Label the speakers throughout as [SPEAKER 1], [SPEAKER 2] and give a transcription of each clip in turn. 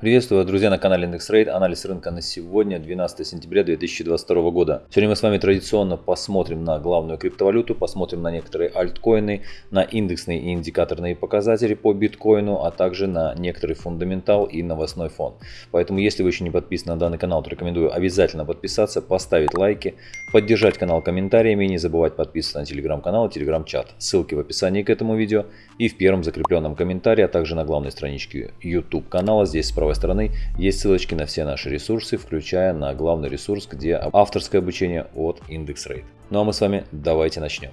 [SPEAKER 1] Приветствую вас, друзья, на канале IndexRate. Анализ рынка на сегодня, 12 сентября 2022 года. Сегодня мы с вами традиционно посмотрим на главную криптовалюту, посмотрим на некоторые альткоины, на индексные и индикаторные показатели по биткоину, а также на некоторый фундаментал и новостной фон. Поэтому, если вы еще не подписаны на данный канал, то рекомендую обязательно подписаться, поставить лайки, поддержать канал комментариями и не забывать подписываться на телеграм-канал и телеграм-чат. Ссылки в описании к этому видео и в первом закрепленном комментарии, а также на главной страничке YouTube канала. Здесь справа правой стороны есть ссылочки на все наши ресурсы, включая на главный ресурс, где авторское обучение от IndexRate. Ну а мы с вами давайте начнем.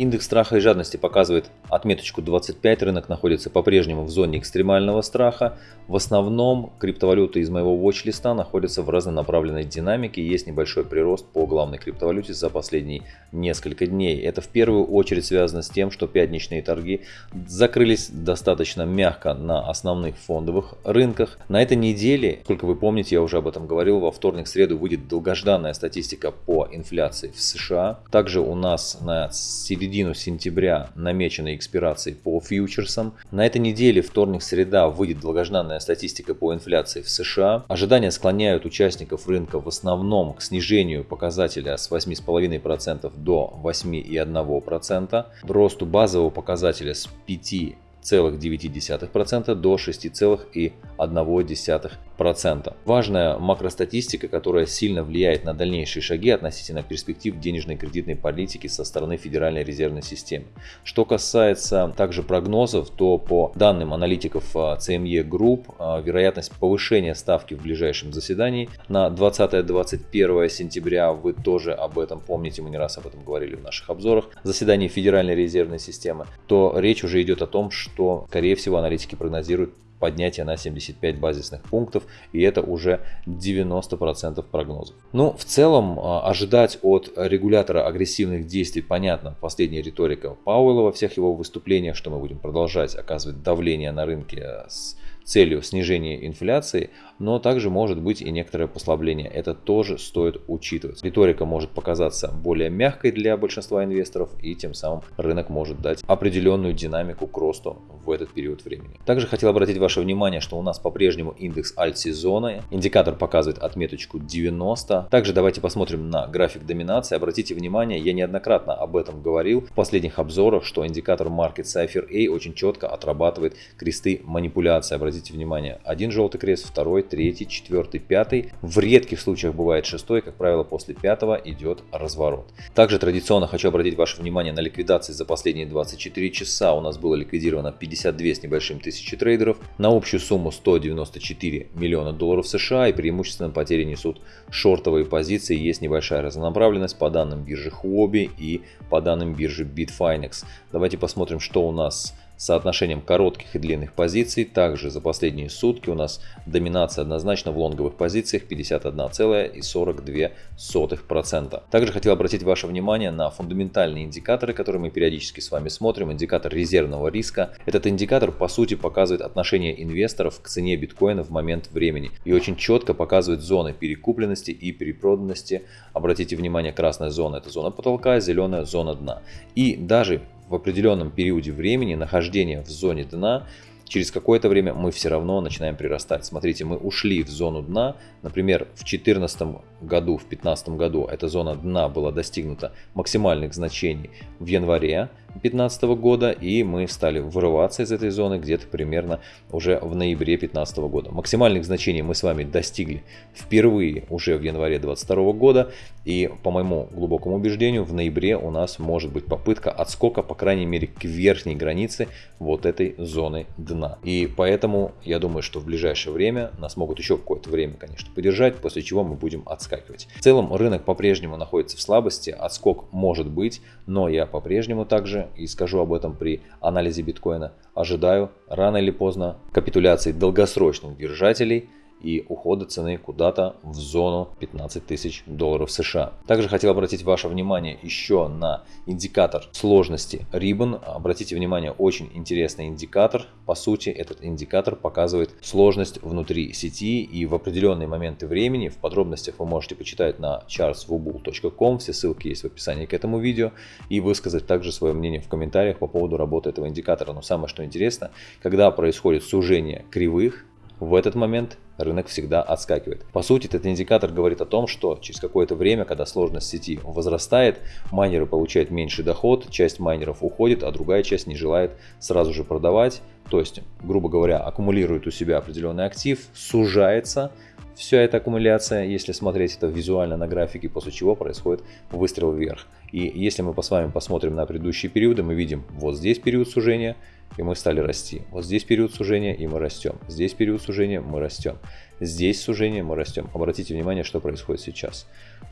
[SPEAKER 1] Индекс страха и жадности показывает отметочку 25, рынок находится по-прежнему в зоне экстремального страха. В основном криптовалюты из моего watch-листа находятся в разнонаправленной динамике, есть небольшой прирост по главной криптовалюте за последние несколько дней. Это в первую очередь связано с тем, что пятничные торги закрылись достаточно мягко на основных фондовых рынках. На этой неделе, сколько вы помните, я уже об этом говорил, во вторник-среду выйдет долгожданная статистика по инфляции в США. Также у нас на середине середину сентября намечены экспирации по фьючерсам. На этой неделе, вторник-среда, выйдет долгожданная статистика по инфляции в США. Ожидания склоняют участников рынка в основном к снижению показателя с 8,5% до 8,1%, росту базового показателя с 5 0,9% до 6,1%. Важная макростатистика, которая сильно влияет на дальнейшие шаги относительно перспектив денежной и кредитной политики со стороны Федеральной резервной системы. Что касается также прогнозов, то по данным аналитиков CME Group, а, вероятность повышения ставки в ближайшем заседании на 20-21 сентября, вы тоже об этом помните, мы не раз об этом говорили в наших обзорах, заседании Федеральной резервной системы, то речь уже идет о том, что, скорее всего, аналитики прогнозируют поднятие на 75 базисных пунктов, и это уже 90% прогнозов. Ну, в целом, а, ожидать от регулятора агрессивных действий, понятно, последняя риторика Пауэлла во всех его выступлениях, что мы будем продолжать оказывать давление на рынке с целью снижения инфляции, но также может быть и некоторое послабление. Это тоже стоит учитывать. Риторика может показаться более мягкой для большинства инвесторов и тем самым рынок может дать определенную динамику к росту в этот период времени. Также хотел обратить ваше внимание, что у нас по-прежнему индекс альт-сезона. Индикатор показывает отметочку 90. Также давайте посмотрим на график доминации. Обратите внимание, я неоднократно об этом говорил в последних обзорах, что индикатор Market Cipher A очень четко отрабатывает кресты манипуляции. Обратите внимание, один желтый крест, второй, третий, четвертый, пятый. В редких случаях бывает шестой, как правило, после пятого идет разворот. Также традиционно хочу обратить ваше внимание на ликвидации за последние 24 часа. У нас было ликвидировано 52 с небольшим тысячи трейдеров на общую сумму 194 миллиона долларов США и преимущественно потери несут шортовые позиции. Есть небольшая разнонаправленность по данным биржи Huobi и по данным биржи Bitfinex. Давайте посмотрим, что у нас соотношением коротких и длинных позиций. Также за последние сутки у нас доминация однозначно в лонговых позициях 51,42%. Также хотел обратить ваше внимание на фундаментальные индикаторы, которые мы периодически с вами смотрим. Индикатор резервного риска. Этот индикатор по сути показывает отношение инвесторов к цене биткоина в момент времени и очень четко показывает зоны перекупленности и перепроданности. Обратите внимание, красная зона это зона потолка, зеленая зона дна. И даже в определенном периоде времени нахождения в зоне дна через какое-то время мы все равно начинаем прирастать. Смотрите, мы ушли в зону дна, например, в 2014 году, в 2015 году эта зона дна была достигнута максимальных значений в январе 2015 года, и мы стали вырываться из этой зоны где-то примерно уже в ноябре 2015 года. Максимальных значений мы с вами достигли впервые уже в январе 2022 года, и по моему глубокому убеждению в ноябре у нас может быть попытка отскока, по крайней мере, к верхней границе вот этой зоны дна. И поэтому я думаю, что в ближайшее время нас могут еще какое-то время, конечно, подержать, после чего мы будем отскакивать. В целом рынок по-прежнему находится в слабости, отскок может быть, но я по-прежнему также, и скажу об этом при анализе биткоина, ожидаю рано или поздно капитуляции долгосрочных держателей и ухода цены куда-то в зону 15 тысяч долларов США. Также хотел обратить ваше внимание еще на индикатор сложности Ribbon. Обратите внимание, очень интересный индикатор. По сути, этот индикатор показывает сложность внутри сети и в определенные моменты времени. В подробностях вы можете почитать на chartswubull.com. Все ссылки есть в описании к этому видео. И высказать также свое мнение в комментариях по поводу работы этого индикатора. Но самое что интересно, когда происходит сужение кривых, в этот момент рынок всегда отскакивает. По сути, этот индикатор говорит о том, что через какое-то время, когда сложность сети возрастает, майнеры получают меньший доход, часть майнеров уходит, а другая часть не желает сразу же продавать. То есть, грубо говоря, аккумулирует у себя определенный актив, сужается, вся эта аккумуляция, если смотреть это визуально на графике, после чего происходит выстрел вверх. И если мы с вами посмотрим на предыдущие периоды, мы видим вот здесь период сужения, и мы стали расти. Вот здесь период сужения, и мы растем. Здесь период сужения, мы растем. Здесь сужение, мы растем. Обратите внимание, что происходит сейчас.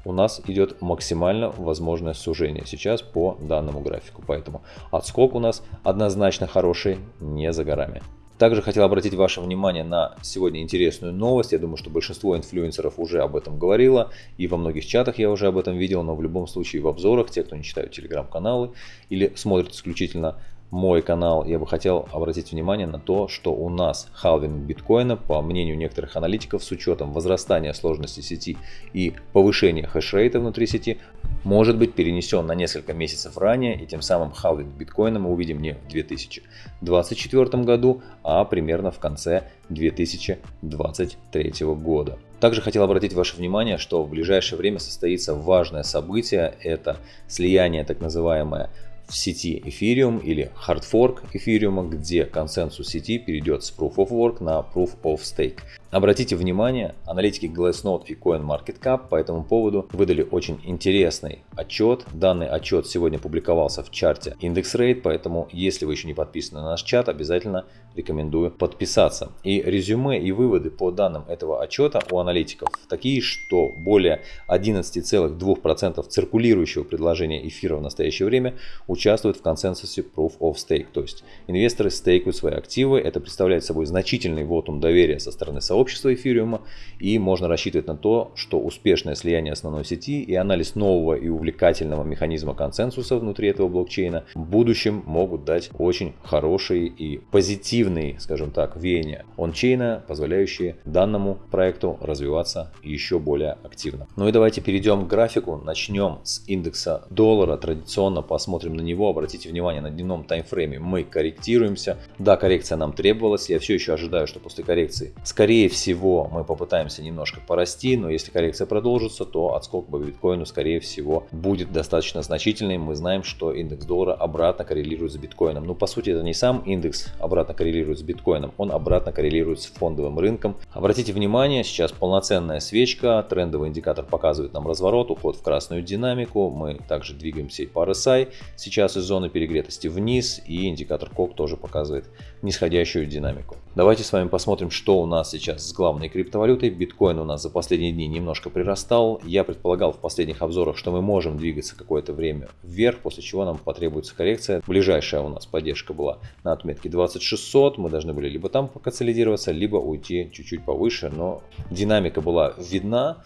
[SPEAKER 1] У нас идет максимально возможное сужение сейчас по данному графику. Поэтому отскок у нас однозначно хороший, не за горами. Также хотел обратить ваше внимание на сегодня интересную новость. Я думаю, что большинство инфлюенсеров уже об этом говорило. И во многих чатах я уже об этом видел. Но в любом случае в обзорах, те, кто не читают телеграм-каналы или смотрит исключительно мой канал, я бы хотел обратить внимание на то, что у нас халвинг биткоина, по мнению некоторых аналитиков, с учетом возрастания сложности сети и повышения хешрейта внутри сети, может быть перенесен на несколько месяцев ранее, и тем самым халвинг биткоина мы увидим не в 2024 году, а примерно в конце 2023 года. Также хотел обратить ваше внимание, что в ближайшее время состоится важное событие, это слияние так называемое в сети Ethereum или Fork Ethereum, где консенсус сети перейдет с Proof of Work на Proof of Stake. Обратите внимание, аналитики Glassnode и CoinMarketCap по этому поводу выдали очень интересный отчет. Данный отчет сегодня публиковался в чарте IndexRate, поэтому если вы еще не подписаны на наш чат, обязательно рекомендую подписаться. И резюме и выводы по данным этого отчета у аналитиков такие, что более 11,2% циркулирующего предложения эфира в настоящее время участвуют в консенсусе Proof of Stake. То есть инвесторы стейкают свои активы, это представляет собой значительный вотум доверия со стороны сообщества эфириума, и можно рассчитывать на то, что успешное слияние основной сети и анализ нового и увлекательного механизма консенсуса внутри этого блокчейна в будущем могут дать очень хорошие и позитивные, скажем так, веяния ончейна, позволяющие данному проекту развиваться еще более активно. Ну и давайте перейдем к графику. Начнем с индекса доллара. Традиционно посмотрим на него. Обратите внимание, на дневном таймфрейме мы корректируемся. Да, коррекция нам требовалась. Я все еще ожидаю, что после коррекции, скорее всего, мы попытаемся немножко порасти, но если коррекция продолжится, то отскок по биткоину, скорее всего, будет достаточно значительный. Мы знаем, что индекс доллара обратно коррелирует с биткоином. Но ну, по сути это не сам индекс обратно коррелирует с биткоином, он обратно коррелирует с фондовым рынком. Обратите внимание, сейчас полноценная свечка, трендовый индикатор показывает нам разворот, уход в красную динамику. Мы также двигаемся и по RSI сейчас из зоны перегретости вниз, и индикатор COC тоже показывает нисходящую динамику. Давайте с вами посмотрим, что у нас сейчас с главной криптовалютой. Биткоин у нас за последние дни немножко прирастал. Я предполагал в последних обзорах, что мы можем двигаться какое-то время вверх, после чего нам потребуется коррекция. Ближайшая у нас поддержка была на отметке 2600. Мы должны были либо там поконсолидироваться, либо уйти чуть-чуть повыше. Но динамика была видна,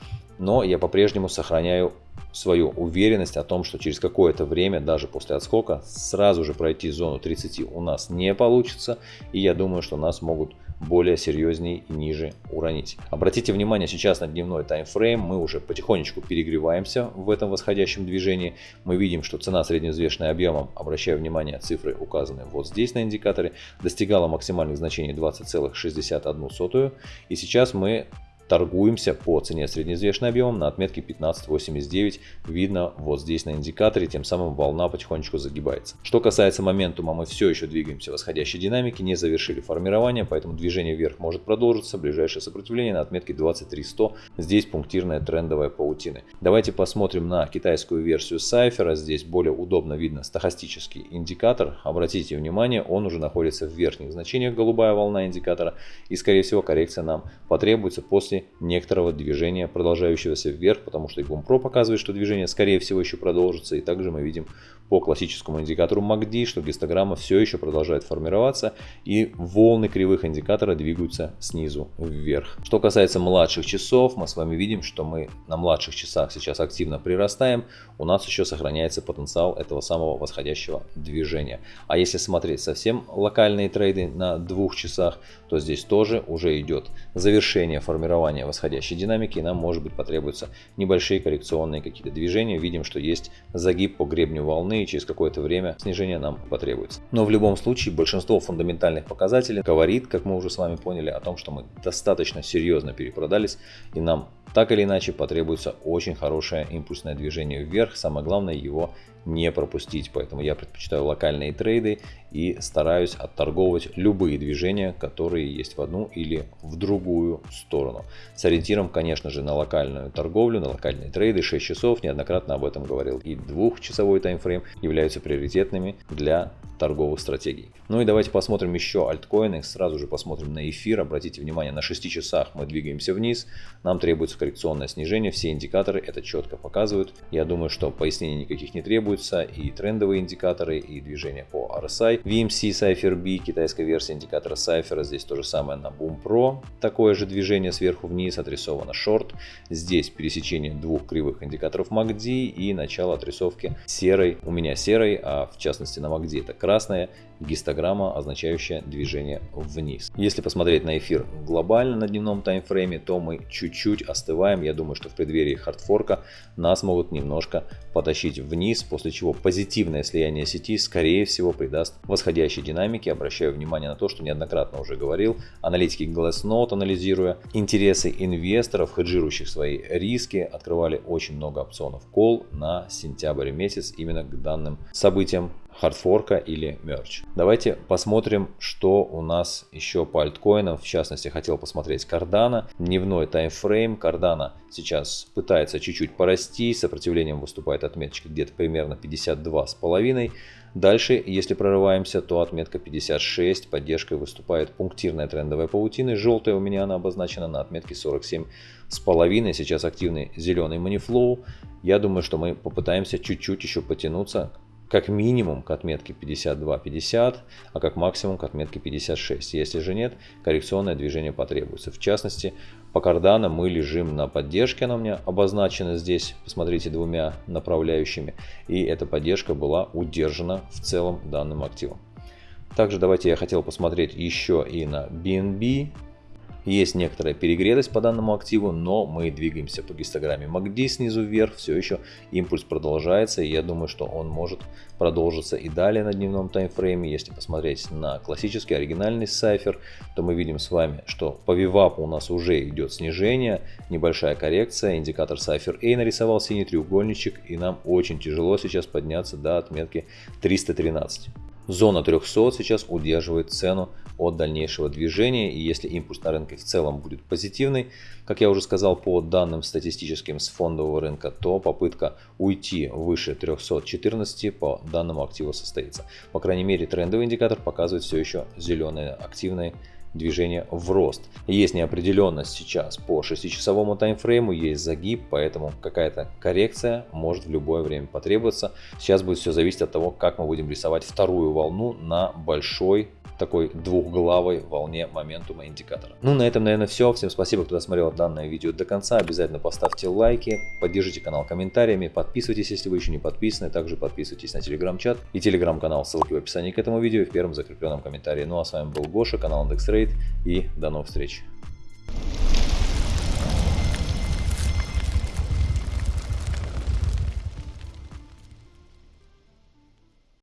[SPEAKER 1] но я по-прежнему сохраняю свою уверенность о том, что через какое-то время, даже после отскока, сразу же пройти зону 30 у нас не получится. И я думаю, что нас могут более серьезнее и ниже уронить. Обратите внимание сейчас на дневной таймфрейм. Мы уже потихонечку перегреваемся в этом восходящем движении. Мы видим, что цена средневзвешенная объемом, обращаю внимание, цифры указаны вот здесь на индикаторе, достигала максимальных значений 20,61. И сейчас мы торгуемся по цене среднеизвешенным объемом на отметке 15.89. Видно вот здесь на индикаторе, тем самым волна потихонечку загибается. Что касается моментума, мы все еще двигаемся в восходящей динамике, не завершили формирование, поэтому движение вверх может продолжиться. Ближайшее сопротивление на отметке 23.100. Здесь пунктирная трендовая паутина. Давайте посмотрим на китайскую версию Сайфера. Здесь более удобно видно стахастический индикатор. Обратите внимание, он уже находится в верхних значениях, голубая волна индикатора. И скорее всего коррекция нам потребуется после некоторого движения, продолжающегося вверх, потому что и Pro показывает, что движение скорее всего еще продолжится. И также мы видим по классическому индикатору MACD, что гистограмма все еще продолжает формироваться и волны кривых индикатора двигаются снизу вверх. Что касается младших часов, мы с вами видим, что мы на младших часах сейчас активно прирастаем, у нас еще сохраняется потенциал этого самого восходящего движения. А если смотреть совсем локальные трейды на двух часах, то здесь тоже уже идет завершение формирования восходящей динамики, и нам может быть потребуются небольшие коррекционные какие-то движения. Видим, что есть загиб по гребню волны, и через какое-то время снижение нам потребуется. Но в любом случае большинство фундаментальных показателей говорит, как мы уже с вами поняли, о том, что мы достаточно серьезно перепродались, и нам так или иначе потребуется очень хорошее импульсное движение вверх. Самое главное его не пропустить. Поэтому я предпочитаю локальные трейды и стараюсь отторговывать любые движения, которые есть в одну или в другую сторону. С ориентиром, конечно же, на локальную торговлю, на локальные трейды 6 часов, неоднократно об этом говорил. И двухчасовой таймфрейм являются приоритетными для торговых стратегий. Ну и давайте посмотрим еще альткоины. Сразу же посмотрим на эфир. Обратите внимание, на 6 часах мы двигаемся вниз. Нам требуется коррекционное снижение. Все индикаторы это четко показывают. Я думаю, что пояснений никаких не требуется. И трендовые индикаторы, и движение по RSI. VMC Cypher B, китайская версия индикатора Cypher. Здесь то же самое на Boom Pro. Такое же движение сверху вниз отрисовано шорт. Здесь пересечение двух кривых индикаторов MACD и начало отрисовки серой. У меня серой, а в частности на MACD это красная гистограмма, означающая движение вниз. Если посмотреть на эфир глобально на дневном таймфрейме, то мы чуть-чуть остываем. Я думаю, что в преддверии хардфорка нас могут немножко потащить вниз, после чего позитивное слияние сети скорее всего придаст восходящей динамике. Обращаю внимание на то, что неоднократно уже говорил, аналитики Glassnode, анализируя интересы инвесторов, хеджирующих свои риски, открывали очень много опционов call на сентябрь месяц именно к данным событиям хардфорка или мерч. Давайте посмотрим, что у нас еще по альткоинам. В частности, хотел посмотреть Cardano. Дневной таймфрейм. Cardano сейчас пытается чуть-чуть порасти. Сопротивлением выступает отметочка где-то примерно 52,5. Дальше, если прорываемся, то отметка 56. Поддержкой выступает пунктирная трендовая паутина. Желтая у меня она обозначена на отметке 47,5. Сейчас активный зеленый манифлоу. Я думаю, что мы попытаемся чуть-чуть еще потянуться как минимум к отметке 52-50, а как максимум к отметке 56. Если же нет, коррекционное движение потребуется. В частности, по кардана мы лежим на поддержке, она у меня обозначена здесь, посмотрите, двумя направляющими. И эта поддержка была удержана в целом данным активом. Также давайте я хотел посмотреть еще и на BNB. Есть некоторая перегретость по данному активу, но мы двигаемся по гистограмме MACD снизу вверх, все еще импульс продолжается, и я думаю, что он может продолжиться и далее на дневном таймфрейме. Если посмотреть на классический оригинальный сайфер, то мы видим с вами, что по VWAP у нас уже идет снижение, небольшая коррекция, индикатор сайфер A нарисовал синий треугольничек, и нам очень тяжело сейчас подняться до отметки 313. Зона 300 сейчас удерживает цену от дальнейшего движения. И если импульс на рынке в целом будет позитивный, как я уже сказал по данным статистическим с фондового рынка, то попытка уйти выше 314 по данному активу состоится. По крайней мере трендовый индикатор показывает все еще зеленое активное движение в рост. Есть неопределенность сейчас по 6-часовому таймфрейму, есть загиб, поэтому какая-то коррекция может в любое время потребоваться. Сейчас будет все зависеть от того, как мы будем рисовать вторую волну на большой такой двухглавой волне моментума индикатора. Ну, на этом, наверное, все. Всем спасибо, кто досмотрел данное видео до конца. Обязательно поставьте лайки, поддержите канал комментариями, подписывайтесь, если вы еще не подписаны. Также подписывайтесь на телеграм-чат и телеграм-канал, ссылки в описании к этому видео и в первом закрепленном комментарии. Ну, а с вами был Гоша, канал Trade и до новых встреч.